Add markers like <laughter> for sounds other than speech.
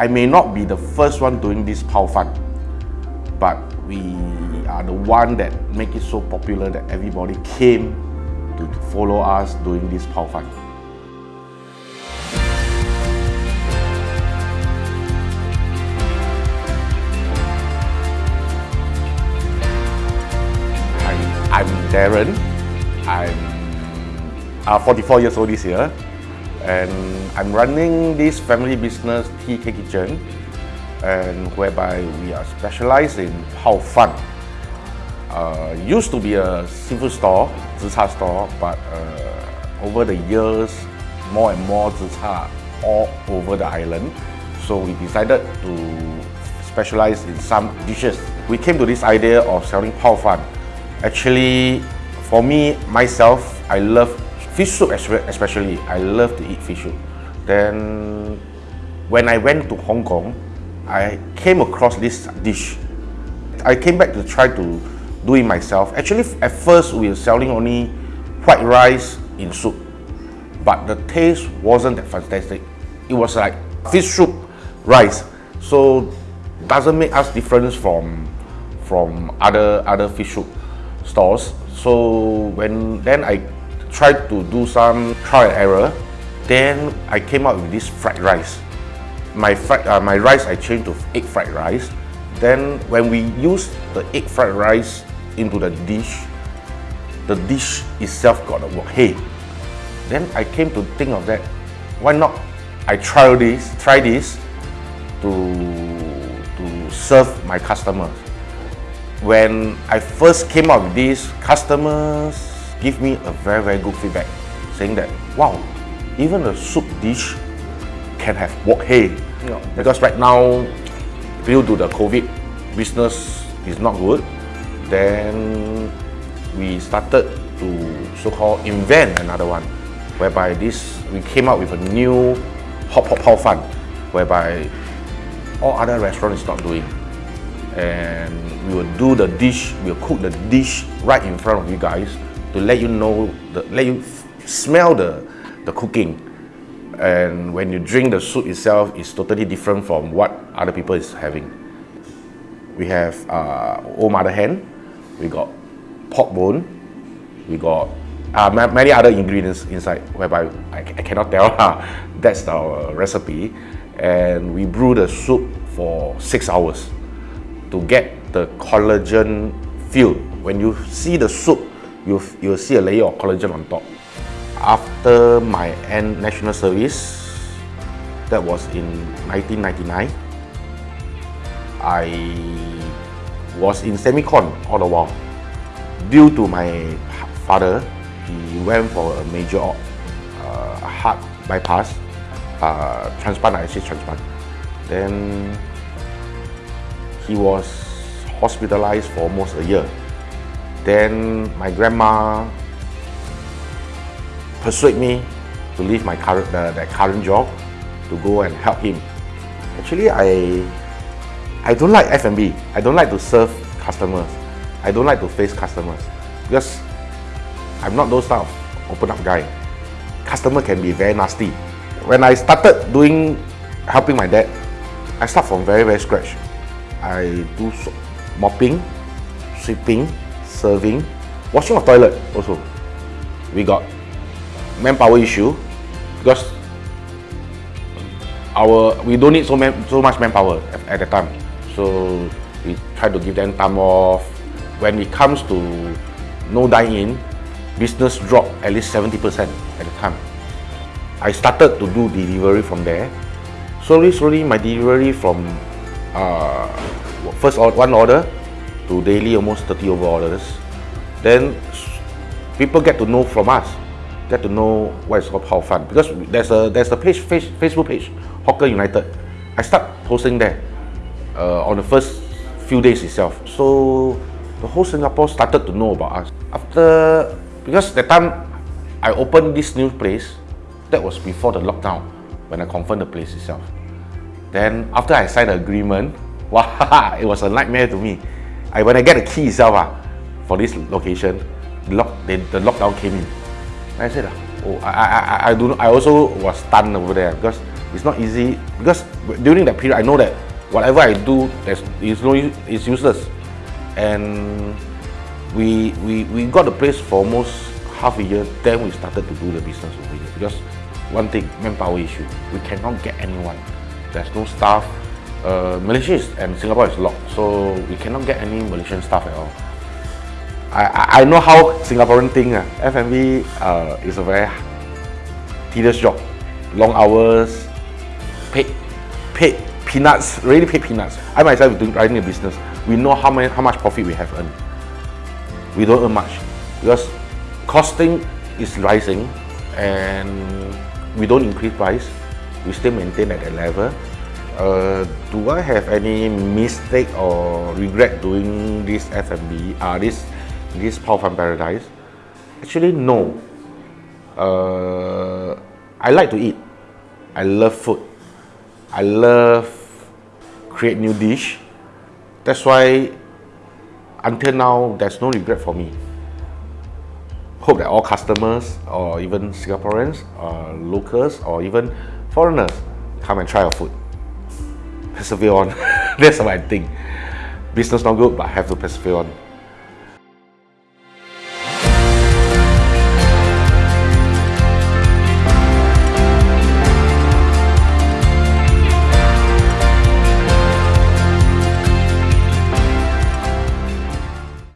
I may not be the first one doing this Pao Fan, but we are the one that make it so popular that everybody came to follow us doing this Pao Fan. I'm Darren. I'm uh, 44 years old this year and I'm running this family business TK Kitchen and whereby we are specialized in Pao Fan. Uh, used to be a seafood store, zi store, but uh, over the years, more and more zi all over the island. So we decided to specialize in some dishes. We came to this idea of selling Pao Fan. Actually, for me, myself, I love fish soup especially. I love to eat fish soup. Then, when I went to Hong Kong, I came across this dish. I came back to try to do it myself. Actually, at first we were selling only white rice in soup, but the taste wasn't that fantastic. It was like fish soup rice, so doesn't make us difference from from other other fish soup stores. So when then I tried to do some trial and error, then I came up with this fried rice. My, fried, uh, my rice I changed to egg fried rice. Then when we use the egg fried rice into the dish, the dish itself got a wok hei. Then I came to think of that, why not I try this, try this to, to serve my customers. When I first came up with this, customers give me a very, very good feedback, saying that, wow, even a soup dish can have wok hei. Yeah. Because right now, due to the COVID, business is not good. Then we started to so-called invent another one, whereby this, we came up with a new hot pot pao fan, whereby all other restaurants is not doing. And we will do the dish, we'll cook the dish right in front of you guys to let you know, the, let you smell the, the cooking. And when you drink the soup itself, it's totally different from what other people is having. We have uh, old mother hen, we got pork bone, we got uh, many other ingredients inside, whereby I, I cannot tell. <laughs> That's our recipe. And we brew the soup for six hours to get the collagen feel. When you see the soup, you'll, you'll see a layer of collagen on top. After my end national service, that was in 1999, I was in semicon all the while. Due to my father, he went for a major uh, heart bypass, uh, transplant, actually transplant. Then he was hospitalized for almost a year. Then my grandma persuaded me to leave my current that current job to go and help him. Actually, I I don't like F&B. I don't like to serve customers. I don't like to face customers because I'm not those type of open up guy. Customer can be very nasty. When I started doing helping my dad, I start from very very scratch. I do mopping, sweeping, serving, washing of toilet also. We got manpower issue because our we don't need so man, so much manpower at, at the time. So we try to give them time off. When it comes to no dine-in, business dropped at least 70% at the time. I started to do delivery from there. Slowly, slowly, my delivery from uh, first one order to daily almost 30 over orders. Then people get to know from us, get to know what is called Pao Fan because there's a there's a page, Facebook page, Hawker United. I start posting there uh, on the first few days itself. So the whole Singapore started to know about us. After because the time I opened this new place, that was before the lockdown when I confirmed the place itself. Then after I signed the agreement, <laughs> wow, it was a nightmare to me. I, when I get the key itself ah, for this location, the, lock, the, the lockdown came in. And I said, ah, oh, I, I, I, I, do, I also was stunned over there because It's not easy because during that period, I know that whatever I do, there's is no it's useless, and we we we got the place for almost half a year. Then we started to do the business over here because one thing, manpower issue. We cannot get anyone. There's no staff. Uh, Malaysia is, and Singapore is locked, so we cannot get any Malaysian stuff at all. I, I know how Singaporean think. Uh, F&B uh, is a very tedious job. Long hours, paid, paid peanuts, really paid peanuts. I myself doing running a business. We know how many, how much profit we have earned. We don't earn much because costing is rising and we don't increase price. We still maintain at that level. Uh, do I have any mistake or regret doing this F&B, uh, this this Pao Fan Paradise? Actually, no. Uh, I like to eat. I love food. I love create new dish. That's why until now there's no regret for me. Hope that all customers or even Singaporeans or locals or even foreigners come and try our food. Persevere on. <laughs> That's what I think. Business not good, but I have to persevere on.